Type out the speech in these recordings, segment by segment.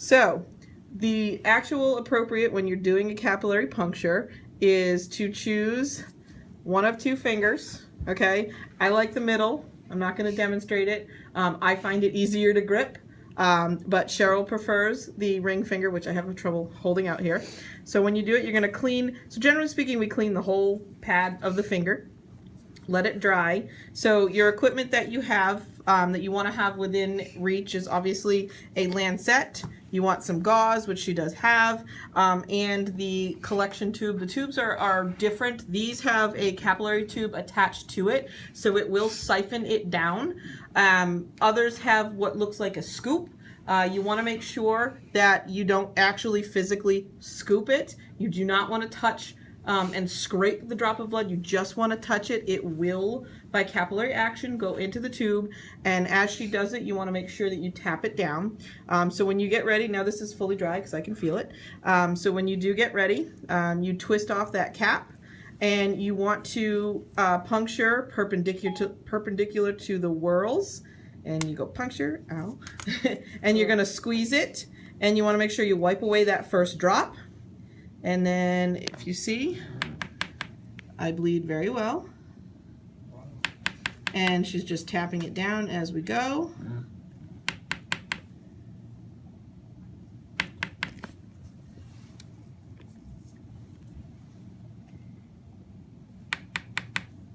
So the actual appropriate when you're doing a capillary puncture is to choose one of two fingers, okay? I like the middle. I'm not going to demonstrate it. Um, I find it easier to grip, um, but Cheryl prefers the ring finger, which I have trouble holding out here. So when you do it, you're going to clean, so generally speaking, we clean the whole pad of the finger let it dry. So your equipment that you have, um, that you want to have within reach is obviously a lancet. You want some gauze, which she does have, um, and the collection tube. The tubes are, are different. These have a capillary tube attached to it, so it will siphon it down. Um, others have what looks like a scoop. Uh, you want to make sure that you don't actually physically scoop it. You do not want to touch um, and scrape the drop of blood. You just want to touch it. It will, by capillary action, go into the tube. And as she does it, you want to make sure that you tap it down. Um, so when you get ready, now this is fully dry because I can feel it. Um, so when you do get ready, um, you twist off that cap and you want to uh, puncture perpendicular to, perpendicular to the whorls. And you go puncture, ow. and you're going to squeeze it. And you want to make sure you wipe away that first drop. And then if you see, I bleed very well. And she's just tapping it down as we go.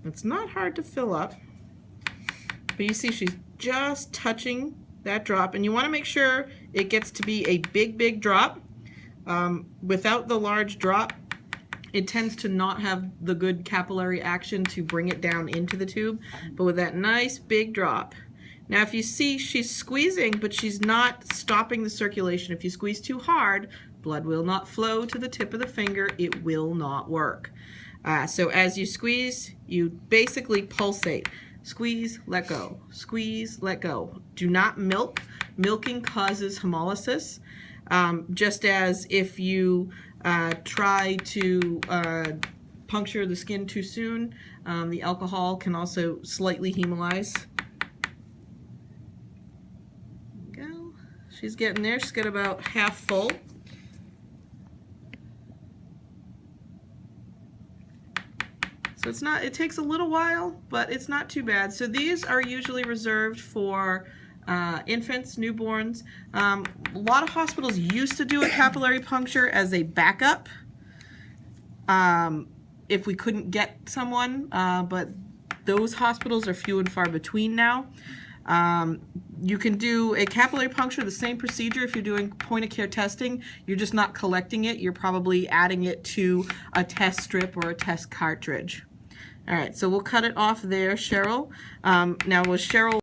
It's not hard to fill up, but you see she's just touching that drop and you want to make sure it gets to be a big, big drop um, without the large drop, it tends to not have the good capillary action to bring it down into the tube, but with that nice big drop. Now if you see she's squeezing, but she's not stopping the circulation. If you squeeze too hard, blood will not flow to the tip of the finger. It will not work. Uh, so as you squeeze, you basically pulsate. Squeeze, let go. Squeeze, let go. Do not milk. Milking causes hemolysis. Um, just as if you uh, try to uh, puncture the skin too soon, um, the alcohol can also slightly hemolyze. go. She's getting there. She's got about half full. So it's not, it takes a little while, but it's not too bad. So these are usually reserved for uh, infants, newborns. Um, a lot of hospitals used to do a capillary puncture as a backup um, if we couldn't get someone, uh, but those hospitals are few and far between now. Um, you can do a capillary puncture, the same procedure if you're doing point of care testing. You're just not collecting it. You're probably adding it to a test strip or a test cartridge. All right, so we'll cut it off there, Cheryl. Um, now, was Cheryl